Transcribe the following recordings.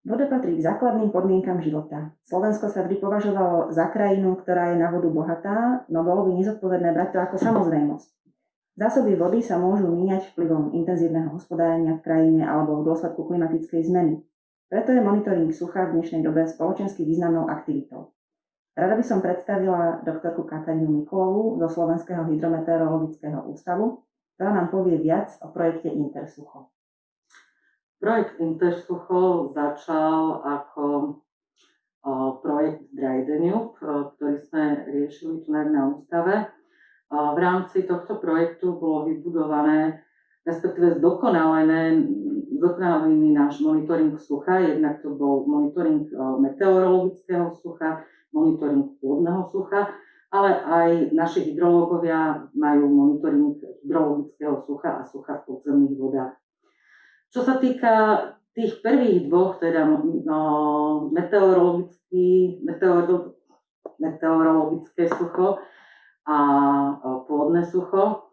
Voda patrí k základným podmienkam života. Slovensko sa vždy považovalo za krajinu, ktorá je na vodu bohatá, no bolo by nezodpovedné brať to ako samozrejmosť. Zásoby vody sa môžu míňať vplyvom intenzívneho hospodárenia v krajine alebo v dôsledku klimatickej zmeny. Preto je monitoring sucha v dnešnej dobe spoločensky významnou aktivitou. Rada by som predstavila doktorku Katarínu Mikulovu zo Slovenského hydrometeorologického ústavu, ktorá nám povie viac o projekte Intersucho. Projekt Intersucho začal ako projekt Dry ktorý sme riešili tu na ústave. V rámci tohto projektu bolo vybudované, respektíve zdokonalené, zdokonalený náš monitoring sucha. Jednak to bol monitoring meteorologického sucha, monitoring pôdneho sucha, ale aj naši hydrológovia majú monitoring hydrologického sucha a sucha v podzemných vodách. Čo sa týka tých prvých dvoch, teda no, meteorologický, meteoro, meteorologické sucho a pôdne sucho,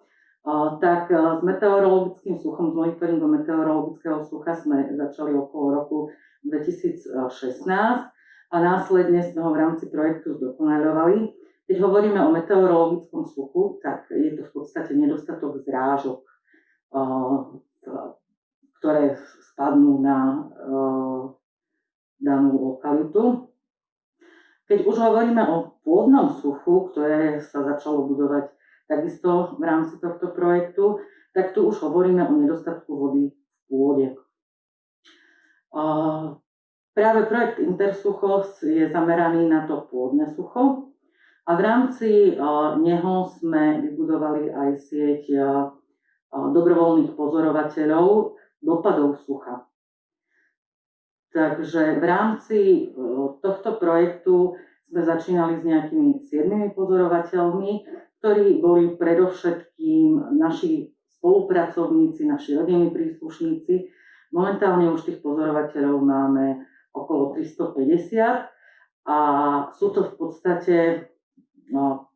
tak s meteorologickým suchom, s monitoringom meteorologického sucha sme začali okolo roku 2016 a následne sme ho v rámci projektu zdokonalovali. Keď hovoríme o meteorologickom suchu, tak je to v podstate nedostatok zrážok ktoré spadnú na uh, danú lokalitu. Keď už hovoríme o pôdnom suchu, ktoré sa začalo budovať takisto v rámci tohto projektu, tak tu už hovoríme o nedostatku vody v pôde. Uh, práve projekt Intersucho je zameraný na to pôdne sucho a v rámci uh, neho sme vybudovali aj sieť dobrovoľných pozorovateľov, dopadov sucha. Takže v rámci e, tohto projektu sme začínali s nejakými siedmými pozorovateľmi, ktorí boli predovšetkým naši spolupracovníci, naši rodinní príslušníci. Momentálne už tých pozorovateľov máme okolo 350 a sú to v podstate no,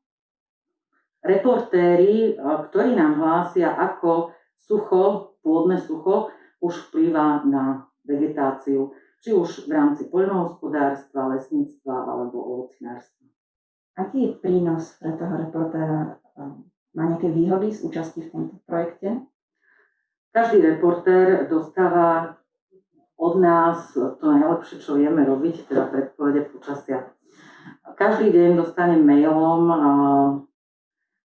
reportéri, e, ktorí nám hlásia, ako sucho, pôdne sucho už vplýva na vegetáciu, či už v rámci poľnohospodárstva, lesníctva alebo ovocinárstva. Aký je prínos pre toho reportéra? Má nejaké výhody z účasti v tomto projekte? Každý reportér dostáva od nás to najlepšie, čo vieme robiť, teda predpovede počasia. Každý deň dostane mailom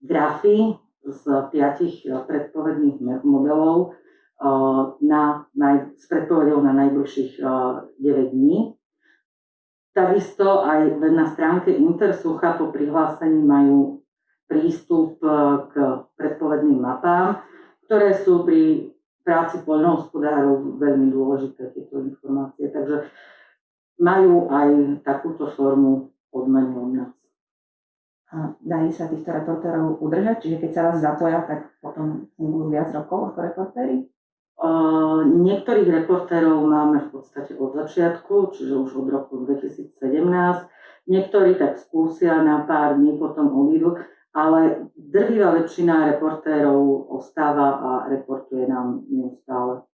grafy z piatich predpovedných modelov, na, na, s predpovedou na najbližších 9 dní. Takisto aj na stránke Intersucha po prihlásení majú prístup e, k predpovedným mapám, ktoré sú pri práci poľnohospodárov veľmi dôležité tieto informácie. Takže majú aj takúto formu odmeny od nás. A dajú sa týchto reportérov udržať? Čiže keď sa raz zapoja, tak potom fungujú viac rokov ako reportéry? Niektorých reportérov máme v podstate od začiatku, čiže už od roku 2017. Niektorí tak skúsia na pár dní, potom odídu, ale drvivá väčšina reportérov ostáva a reportuje nám neustále.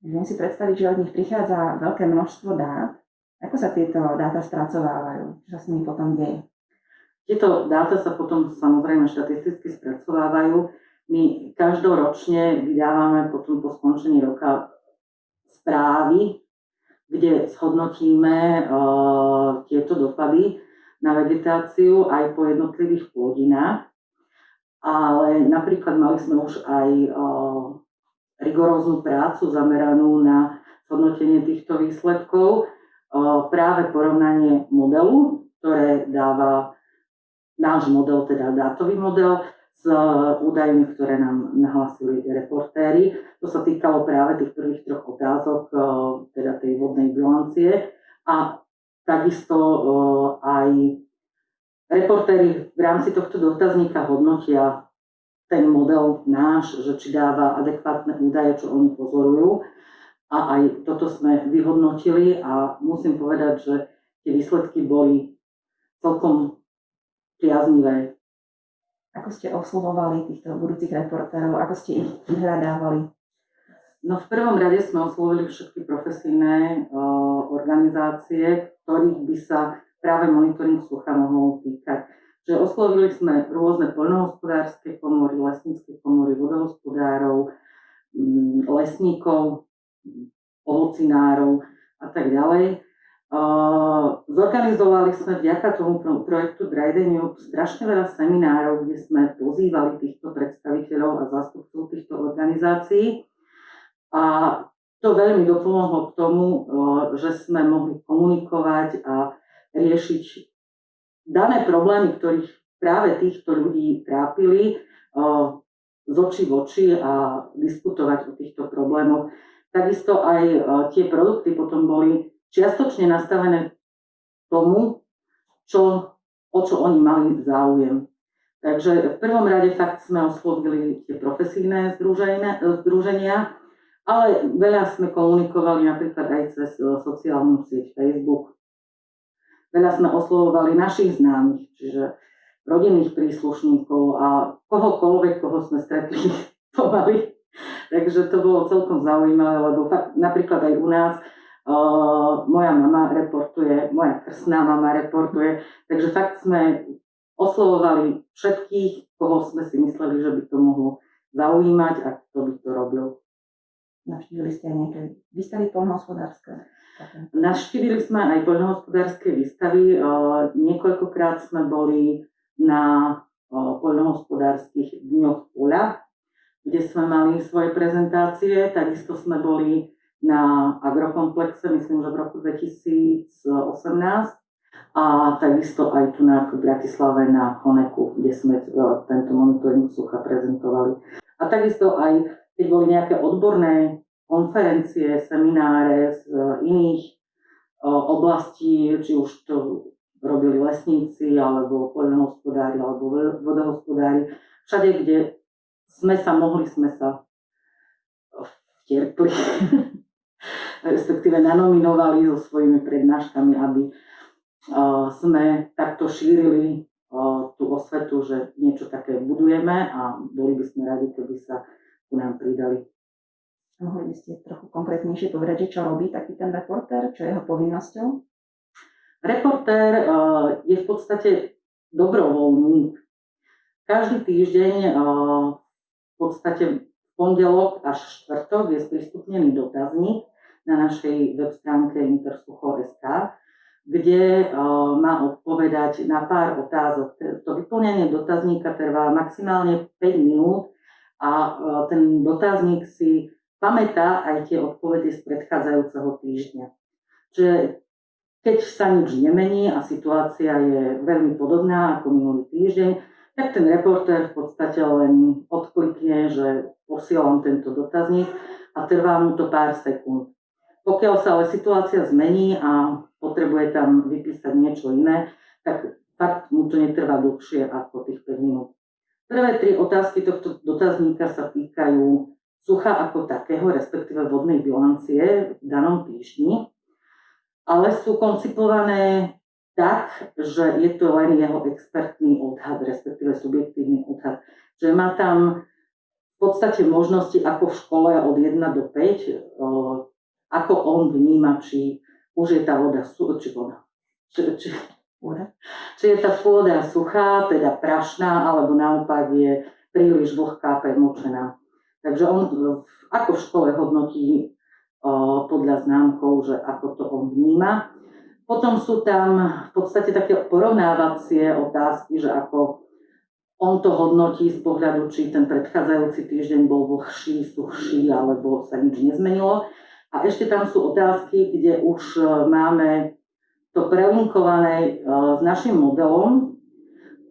Viem si predstaviť, že od nich prichádza veľké množstvo dát. Ako sa tieto dáta spracovávajú? Čo sa s nimi potom deje? Tieto dáta sa potom samozrejme štatisticky spracovávajú my každoročne vydávame potom po skončení roka správy, kde zhodnotíme uh, tieto dopady na vegetáciu aj po jednotlivých plodinách. Ale napríklad mali sme už aj uh, rigoróznu prácu zameranú na zhodnotenie týchto výsledkov, uh, práve porovnanie modelu, ktoré dáva náš model, teda dátový model, s údajmi, ktoré nám nahlasili reportéri. To sa týkalo práve tých prvých troch otázok, e, teda tej vodnej bilancie. A takisto e, aj reportéri v rámci tohto dotazníka hodnotia ten model náš, že či dáva adekvátne údaje, čo oni pozorujú. A aj toto sme vyhodnotili a musím povedať, že tie výsledky boli celkom priaznivé ako ste oslovovali týchto budúcich reportérov? Ako ste ich vyhľadávali? No v prvom rade sme oslovili všetky profesijné uh, organizácie, ktorých by sa práve monitoring sucha mohol týkať. Že oslovili sme rôzne poľnohospodárske komory, lesnícke komory, vodohospodárov, um, lesníkov, ovocinárov a tak ďalej. Zorganizovali sme vďaka tomu projektu Dry strašne veľa seminárov, kde sme pozývali týchto predstaviteľov a zástupcov týchto organizácií a to veľmi dopomohlo k tomu, že sme mohli komunikovať a riešiť dané problémy, ktorých práve týchto ľudí trápili, z očí v oči a diskutovať o týchto problémoch. Takisto aj tie produkty potom boli čiastočne nastavené tomu, čo, o čo oni mali záujem. Takže v prvom rade fakt sme oslovili tie profesijné združenia, ale veľa sme komunikovali napríklad aj cez e, sociálnu sieť Facebook. Veľa sme oslovovali našich známych, čiže rodinných príslušníkov a kohokoľvek, koho sme stretli pomaly. Takže to bolo celkom zaujímavé, lebo napríklad aj u nás moja mama reportuje, moja krsná mama reportuje, takže fakt sme oslovovali všetkých, koho sme si mysleli, že by to mohlo zaujímať a kto by to robil. Navštívili ste aj nejaké výstavy poľnohospodárske? Navštívili sme aj poľnohospodárske výstavy. Niekoľkokrát sme boli na poľnohospodárskych dňoch poľa, kde sme mali svoje prezentácie. Takisto sme boli na agrokomplexe, myslím, že v roku 2018 a takisto aj tu na Bratislave na Koneku, kde sme tento monitoring sucha prezentovali. A takisto aj keď boli nejaké odborné konferencie, semináre z e, iných e, oblastí, či už to robili lesníci, alebo poľnohospodári, alebo vodohospodári, všade, kde sme sa mohli, sme sa vtierpli, respektíve nanominovali so svojimi prednáškami, aby e, sme takto šírili tú osvetu, že niečo také budujeme a boli by sme radi, keby sa ku nám pridali. Mohli by ste trochu konkrétnejšie povedať, že čo robí taký ten reportér, čo je jeho povinnosťou? Reportér uh, je v podstate dobrovoľník. Každý týždeň uh, v podstate pondelok až štvrtok je sprístupnený dotazník na našej web stránke intersucho.sk, kde uh, má odpovedať na pár otázok. To vyplňanie dotazníka trvá maximálne 5 minút a e, ten dotazník si pamätá aj tie odpovede z predchádzajúceho týždňa. Čiže keď sa nič nemení a situácia je veľmi podobná ako minulý týždeň, tak ten reportér v podstate len odklikne, že posielam tento dotazník a trvá mu to pár sekúnd. Pokiaľ sa ale situácia zmení a potrebuje tam vypísať niečo iné, tak fakt mu to netrvá dlhšie ako tých 5 minút. Prvé tri otázky tohto dotazníka sa týkajú sucha ako takého, respektíve vodnej bilancie v danom týždni, ale sú koncipované tak, že je to len jeho expertný odhad, respektíve subjektívny odhad. Že má tam v podstate možnosti ako v škole od 1 do 5, ako on vníma, či už je tá voda, či voda, či, či. Či je tá pôda suchá, teda prašná, alebo naopak je príliš vlhká, premočená. Takže on ako v škole hodnotí podľa známkov, že ako to on vníma. Potom sú tam v podstate také porovnávacie otázky, že ako on to hodnotí z pohľadu, či ten predchádzajúci týždeň bol vlhší, suchší, alebo sa nič nezmenilo. A ešte tam sú otázky, kde už máme to prelinkované e, s našim modelom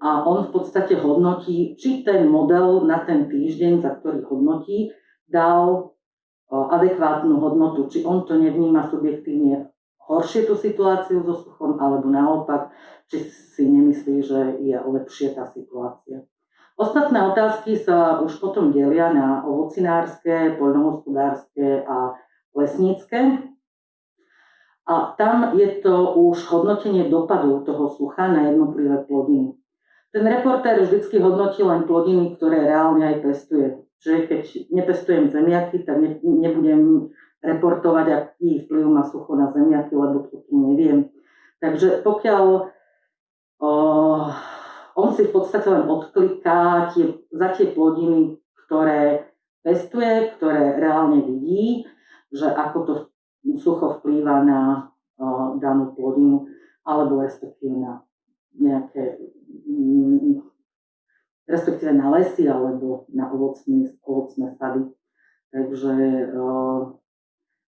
a on v podstate hodnotí, či ten model na ten týždeň, za ktorý hodnotí, dal e, adekvátnu hodnotu, či on to nevníma subjektívne horšie tú situáciu so suchom, alebo naopak, či si nemyslí, že je lepšie tá situácia. Ostatné otázky sa už potom delia na ovocinárske, poľnohospodárske a lesnícke. A tam je to už hodnotenie dopadov toho sucha na jednotlivé plodiny. Ten reportér vždy hodnotí len plodiny, ktoré reálne aj pestuje. že keď nepestujem zemiaky, tak ne, nebudem reportovať, aký vplyv má sucho na zemiaky, lebo to tu neviem. Takže pokiaľ o, on si v podstate len odkliká tie, za tie plodiny, ktoré pestuje, ktoré reálne vidí, že ako to sucho vplýva na o, danú plodinu, alebo respektíve na nejaké mm, respektíve na lesy alebo na ovocné, ovocné sady. Takže uh,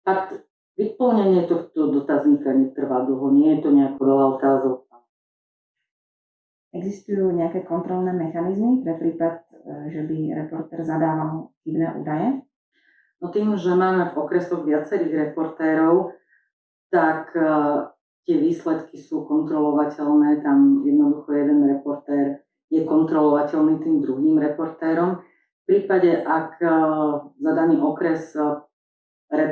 fakt vyplnenie tohto dotazníka netrvá dlho, nie je to nejako veľa otázok. Existujú nejaké kontrolné mechanizmy pre prípad, e, že by reporter zadával chybné údaje? No tým, že máme v okresoch viacerých reportérov, tak uh, tie výsledky sú kontrolovateľné. Tam jednoducho jeden reportér je kontrolovateľný tým druhým reportérom. V prípade, ak e, za daný okres e,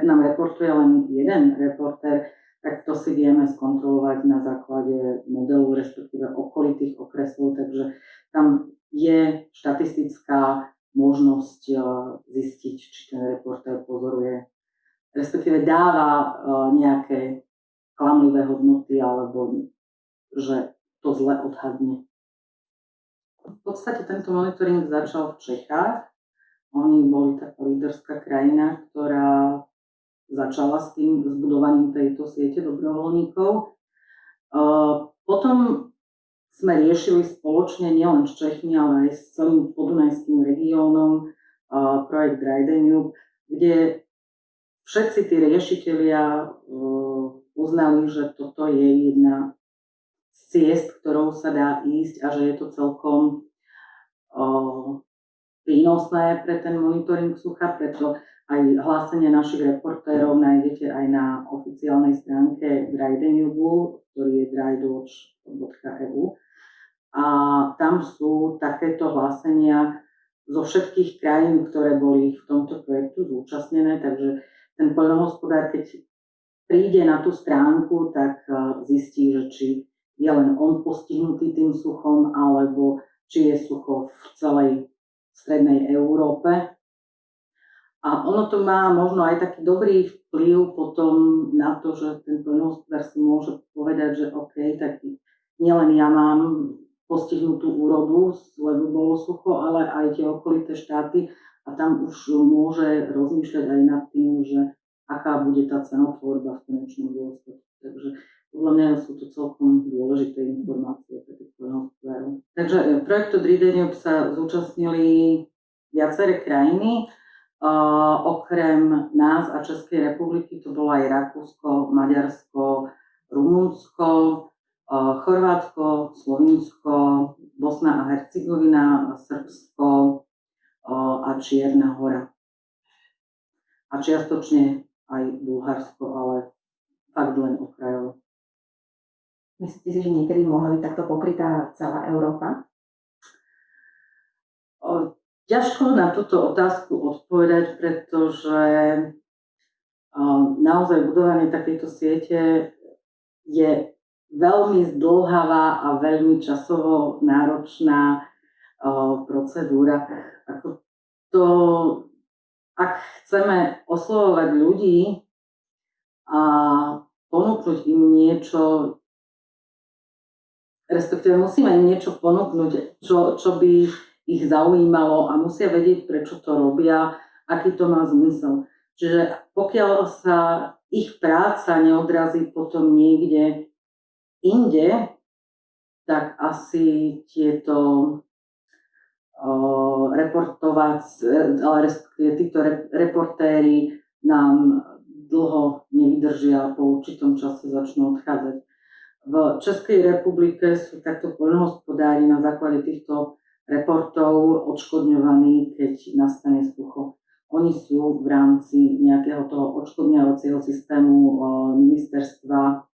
nám reportuje len jeden reportér, tak to si vieme skontrolovať na základe modelu, respektíve okolitých okresov, takže tam je štatistická možnosť e, zistiť, či ten reportér pozoruje, respektíve dáva nejaké klamlivé hodnoty alebo že to zle odhadne. V podstate tento monitoring začal v Čechách. Oni boli taká líderská krajina, ktorá začala s tým zbudovaním tejto siete dobrovoľníkov. Potom sme riešili spoločne nielen s Čechmi, ale aj s celým podunajským regiónom projekt Dry Danube, kde všetci tí riešitelia uznali, že toto je jedna ciest, ktorou sa dá ísť a že je to celkom o, prínosné pre ten monitoring sucha, preto aj hlásenie našich reportérov nájdete aj na oficiálnej stránke Drydenubu, ktorý je drydwatch.eu. A tam sú takéto hlásenia zo všetkých krajín, ktoré boli v tomto projektu zúčastnené, takže ten poľnohospodár, keď príde na tú stránku, tak zistí, že či je len on postihnutý tým suchom, alebo či je sucho v celej strednej Európe. A ono to má možno aj taký dobrý vplyv potom na to, že ten poľnohospodár si môže povedať, že OK, tak nielen ja mám postihnutú úrodu, lebo bolo sucho, ale aj tie okolité štáty a tam už môže rozmýšľať aj nad tým, že aká bude tá cenotvorba v konečnom dôsledku. Takže podľa mňa sú to celkom dôležité informácie pre tých poľnohospodárov. Takže e, projektu Dridenium sa zúčastnili viaceré krajiny. Uh, okrem nás a Českej republiky to bolo aj Rakúsko, Maďarsko, Rumunsko, Chorvátsko, Slovinsko, Bosna a Hercegovina, Srbsko a Čierna hora. A čiastočne aj Bulharsko, ale fakt len okrajovo. Myslíte si, že niekedy mohla byť takto pokrytá celá Európa? O, ťažko na túto otázku odpovedať, pretože o, naozaj budovanie takejto siete je veľmi zdlhavá a veľmi časovo náročná procedúra. Ako to, ak chceme oslovovať ľudí a ponúknuť im niečo, respektíve musíme im niečo ponúknuť, čo, čo by ich zaujímalo a musia vedieť, prečo to robia, aký to má zmysel. Čiže pokiaľ sa ich práca neodrazí potom niekde inde, tak asi tieto o, reportovať, títo reportéri nám dlho nevydržia po určitom čase začnú odchádzať. V Českej republike sú takto poľnohospodári na základe týchto reportov odškodňovaní, keď nastane sucho. Oni sú v rámci nejakého toho odškodňovacieho systému ministerstva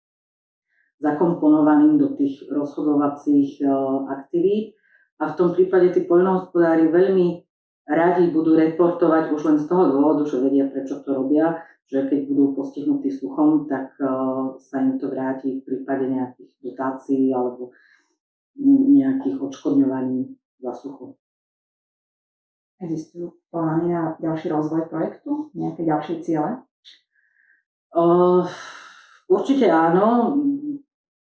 zakomponovaní do tých rozhodovacích aktivít. A v tom prípade tí poľnohospodári veľmi radi budú reportovať už len z toho dôvodu, že vedia, prečo to robia, že keď budú postihnutí suchom, tak eh, sa im to vráti v prípade nejakých dotácií alebo nejakých odškodňovaní za sucho. Existujú plány na ďalší rozvoj projektu? Nejaké ďalšie ciele? Uh, určite áno.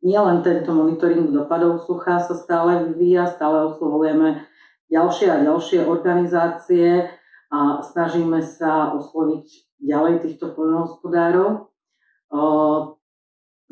Nie len tento monitoring dopadov sucha sa stále vyvíja, stále oslovujeme ďalšie a ďalšie organizácie a snažíme sa osloviť ďalej týchto poľnohospodárov.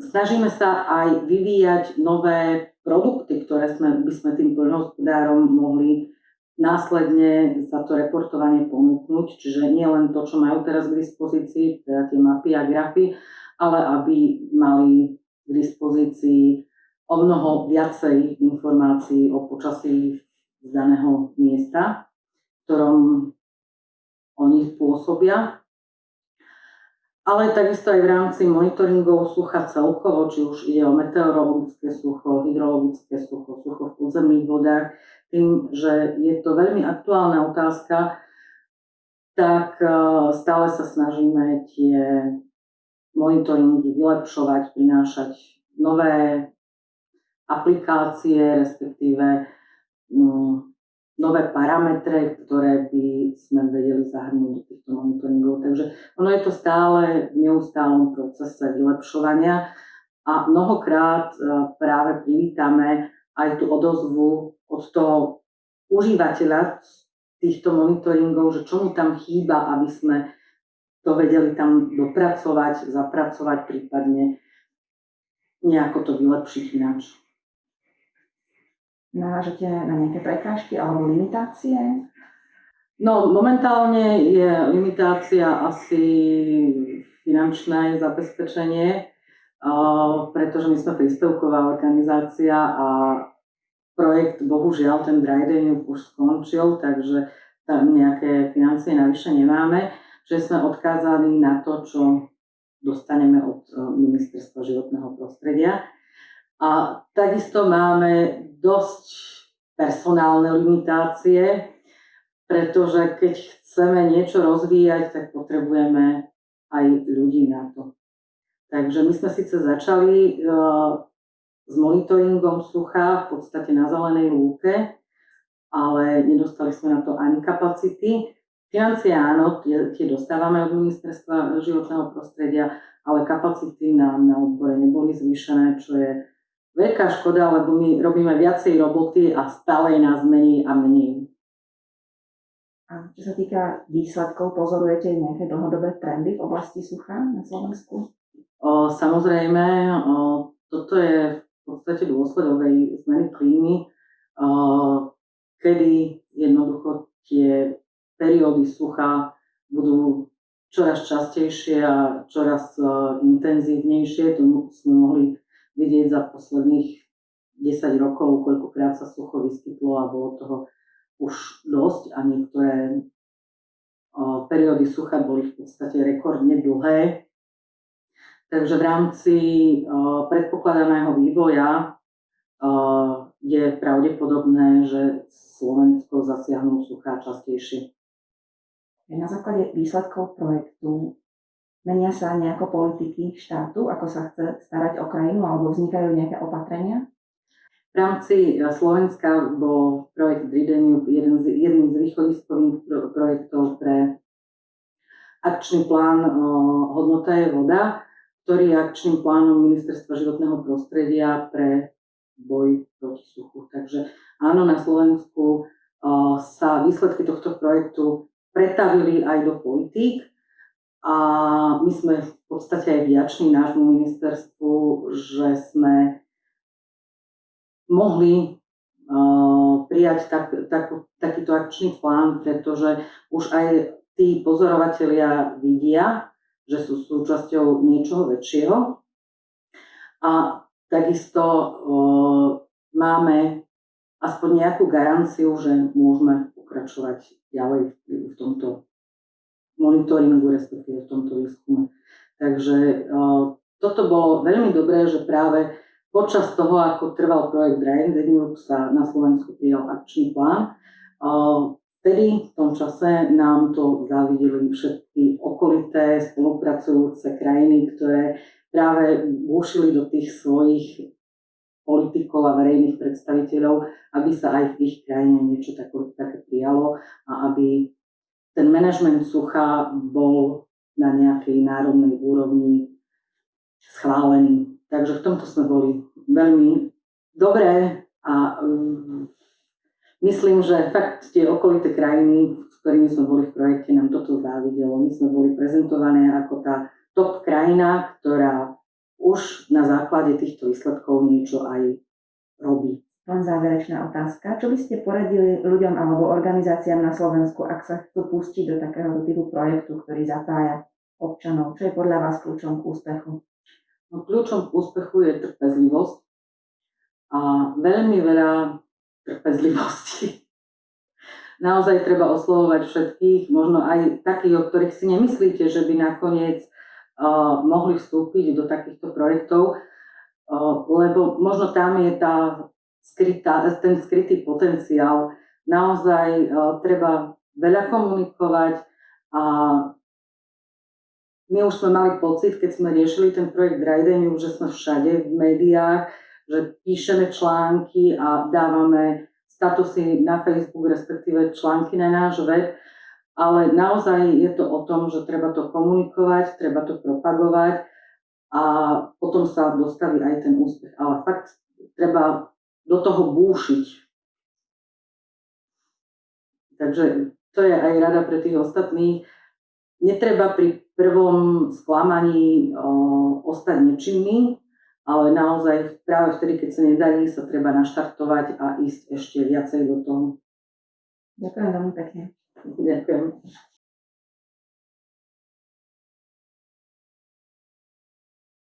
Snažíme sa aj vyvíjať nové produkty, ktoré sme, by sme tým poľnohospodárom mohli následne za to reportovanie ponúknuť, čiže nie len to, čo majú teraz k dispozícii, teda tie mapy a grafy, ale aby mali k dispozícii o mnoho viacej informácií o počasí z daného miesta, v ktorom oni pôsobia. Ale takisto aj v rámci monitoringov sucha celkovo, či už ide o meteorologické sucho, hydrologické sucho, sucho v podzemných vodách, tým, že je to veľmi aktuálna otázka, tak e, stále sa snažíme tie monitoringy vylepšovať, prinášať nové aplikácie, respektíve mm, nové parametre, ktoré by sme vedeli zahrnúť do týchto monitoringov. Takže ono je to stále v neustálom procese vylepšovania a mnohokrát e, práve privítame aj tú odozvu od toho užívateľa týchto monitoringov, že čo mu tam chýba, aby sme to vedeli tam dopracovať, zapracovať, prípadne nejako to vylepšiť ináč. Narážate na nejaké prekážky alebo limitácie? No, momentálne je limitácia asi finančné zabezpečenie, pretože my sme príspevková organizácia a projekt, bohužiaľ, ten dry day už skončil, takže tam nejaké financie navyše nemáme, že sme odkázaní na to, čo dostaneme od e, Ministerstva životného prostredia. A takisto máme dosť personálne limitácie, pretože keď chceme niečo rozvíjať, tak potrebujeme aj ľudí na to. Takže my sme síce začali e, s monitoringom sucha v podstate na zelenej lúke, ale nedostali sme na to ani kapacity. Financie áno, tie, tie dostávame od ministerstva životného prostredia, ale kapacity nám na odbore neboli zvýšené, čo je veľká škoda, lebo my robíme viacej roboty a stále nás menej a menej. A čo sa týka výsledkov, pozorujete nejaké dlhodobé trendy v oblasti sucha na Slovensku? O, samozrejme, o, toto je podstate dôsledok aj zmeny klímy, kedy jednoducho tie periódy sucha budú čoraz častejšie a čoraz intenzívnejšie. To sme mohli vidieť za posledných 10 rokov, koľkokrát sa sucho vyskytlo a bolo toho už dosť a niektoré periódy sucha boli v podstate rekordne dlhé. Takže v rámci uh, predpokladaného vývoja je pravdepodobné, že Slovensko zasiahnu suchá častejšie. Na základe výsledkov projektu menia sa nejako politiky štátu, ako sa chce starať o krajinu, alebo vznikajú nejaké opatrenia? V rámci Slovenska bol projekt Drideniu jeden z, jedným z východiskových projektov pre akčný plán Hodnota je voda, ktorý je akčným plánom Ministerstva životného prostredia pre boj proti suchu. Takže áno, na Slovensku sa výsledky tohto projektu pretavili aj do politík a my sme v podstate aj vďační nášmu ministerstvu, že sme mohli prijať tak, tak, takýto akčný plán, pretože už aj tí pozorovatelia vidia, že sú súčasťou niečoho väčšieho. A takisto o, máme aspoň nejakú garanciu, že môžeme pokračovať ďalej v, v tomto monitoringu, respektíve v tomto výskume. Takže o, toto bolo veľmi dobré, že práve počas toho, ako trval projekt Drain the sa na Slovensku prijal akčný plán. O, Vtedy v tom čase nám to závideli všetky okolité spolupracujúce krajiny, ktoré práve vúšili do tých svojich politikov a verejných predstaviteľov, aby sa aj v ich krajine niečo také, také prijalo a aby ten manažment sucha bol na nejakej národnej úrovni schválený. Takže v tomto sme boli veľmi dobré a um, myslím, že fakt tie okolité krajiny, s ktorými sme boli v projekte, nám toto závidelo. My sme boli prezentované ako tá top krajina, ktorá už na základe týchto výsledkov niečo aj robí. Len záverečná otázka. Čo by ste poradili ľuďom alebo organizáciám na Slovensku, ak sa chcú pustiť do takého typu projektu, ktorý zapája občanov? Čo je podľa vás kľúčom k úspechu? No, kľúčom k úspechu je trpezlivosť a veľmi veľa trpezlivosti. Naozaj treba oslovovať všetkých, možno aj takých, o ktorých si nemyslíte, že by nakoniec mohli vstúpiť do takýchto projektov, lebo možno tam je tá skrytá, ten skrytý potenciál. Naozaj treba veľa komunikovať a my už sme mali pocit, keď sme riešili ten projekt Dryden, že sme všade v médiách, že píšeme články a dávame statusy na Facebook, respektíve články na náš web, ale naozaj je to o tom, že treba to komunikovať, treba to propagovať a potom sa dostaví aj ten úspech. Ale fakt treba do toho búšiť. Takže to je aj rada pre tých ostatných. Netreba pri prvom sklamaní o, ostať nečinný, ale naozaj práve vtedy, keď sa nedarí, sa treba naštartovať a ísť ešte viacej do toho. Ďakujem veľmi pekne. Ďakujem.